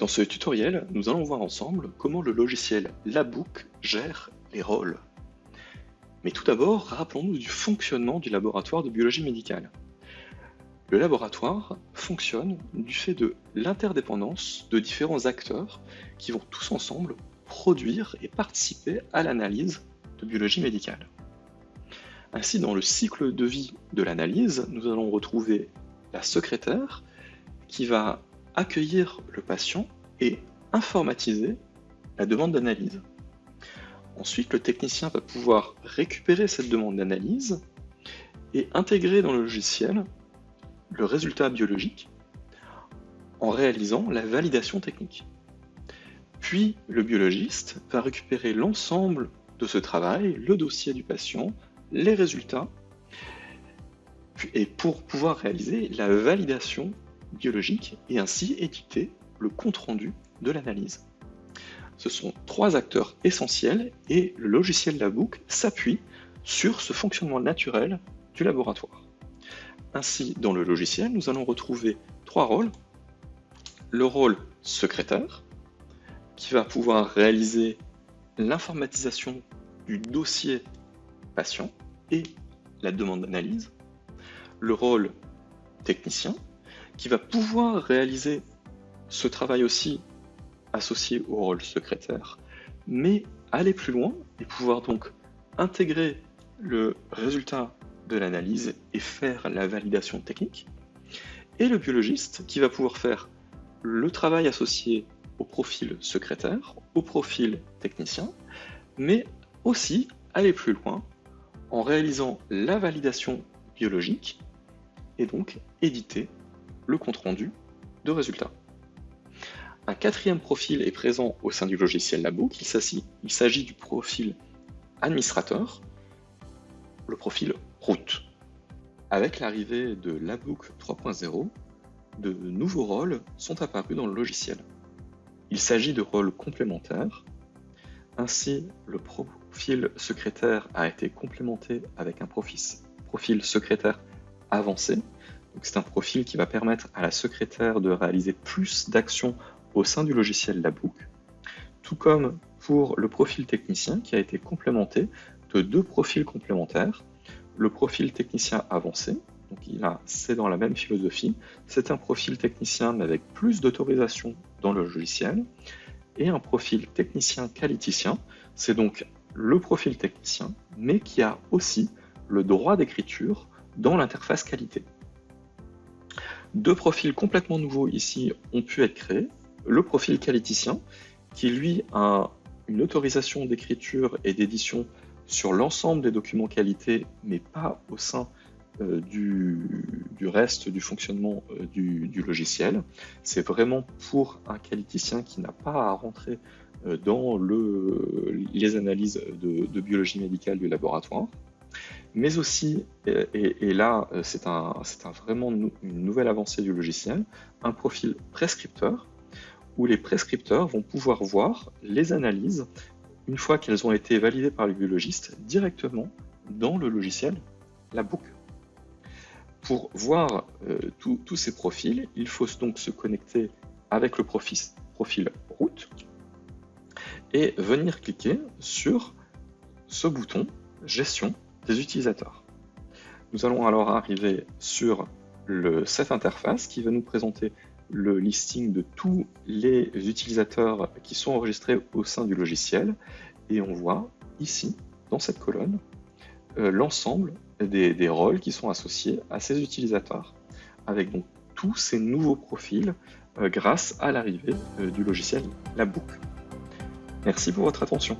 Dans ce tutoriel, nous allons voir ensemble comment le logiciel Labook gère les rôles. Mais tout d'abord, rappelons-nous du fonctionnement du laboratoire de biologie médicale. Le laboratoire fonctionne du fait de l'interdépendance de différents acteurs qui vont tous ensemble produire et participer à l'analyse de biologie médicale. Ainsi, dans le cycle de vie de l'analyse, nous allons retrouver la secrétaire qui va accueillir le patient et informatiser la demande d'analyse. Ensuite, le technicien va pouvoir récupérer cette demande d'analyse et intégrer dans le logiciel le résultat biologique en réalisant la validation technique. Puis, le biologiste va récupérer l'ensemble de ce travail, le dossier du patient, les résultats, et pour pouvoir réaliser la validation biologique et ainsi éditer le compte-rendu de l'analyse. Ce sont trois acteurs essentiels et le logiciel Labook s'appuie sur ce fonctionnement naturel du laboratoire. Ainsi, dans le logiciel, nous allons retrouver trois rôles. Le rôle secrétaire, qui va pouvoir réaliser l'informatisation du dossier patient et la demande d'analyse. Le rôle technicien, qui va pouvoir réaliser ce travail aussi associé au rôle secrétaire, mais aller plus loin et pouvoir donc intégrer le résultat de l'analyse et faire la validation technique, et le biologiste qui va pouvoir faire le travail associé au profil secrétaire, au profil technicien, mais aussi aller plus loin en réalisant la validation biologique et donc éditer le compte-rendu de résultats. Un quatrième profil est présent au sein du logiciel Labook. Il s'agit du profil administrateur, le profil route. Avec l'arrivée de Labook 3.0, de nouveaux rôles sont apparus dans le logiciel. Il s'agit de rôles complémentaires. Ainsi, le profil secrétaire a été complémenté avec un profil secrétaire avancé, c'est un profil qui va permettre à la secrétaire de réaliser plus d'actions au sein du logiciel Labook, tout comme pour le profil technicien qui a été complémenté de deux profils complémentaires. Le profil technicien avancé, donc c'est dans la même philosophie, c'est un profil technicien mais avec plus d'autorisation dans le logiciel, et un profil technicien qualiticien, c'est donc le profil technicien, mais qui a aussi le droit d'écriture dans l'interface qualité. Deux profils complètement nouveaux ici ont pu être créés. Le profil qualiticien, qui lui a une autorisation d'écriture et d'édition sur l'ensemble des documents qualité, mais pas au sein euh, du, reste du fonctionnement euh, du, logiciel. C'est vraiment pour un qualiticien qui n'a pas à rentrer euh, dans les analyses de biologie médicale du laboratoire mais aussi, et, là c'est un, vraiment une nouvelle avancée du logiciel, un profil prescripteur, les prescripteurs vont pouvoir voir les analyses, une fois qu'elles ont été validées par le biologiste, directement dans le logiciel, la boucle. Pour voir euh, tous ces profils, il faut donc se connecter avec le profil, route et venir cliquer sur ce bouton gestion des utilisateurs. Nous allons alors arriver sur cette interface qui va nous présenter le listing de tous les utilisateurs qui sont enregistrés au sein du logiciel et on voit ici, dans cette colonne, euh, l'ensemble des, rôles qui sont associés à ces utilisateurs, avec donc tous ces nouveaux profils euh, grâce à l'arrivée euh, du logiciel La. Merci pour votre attention.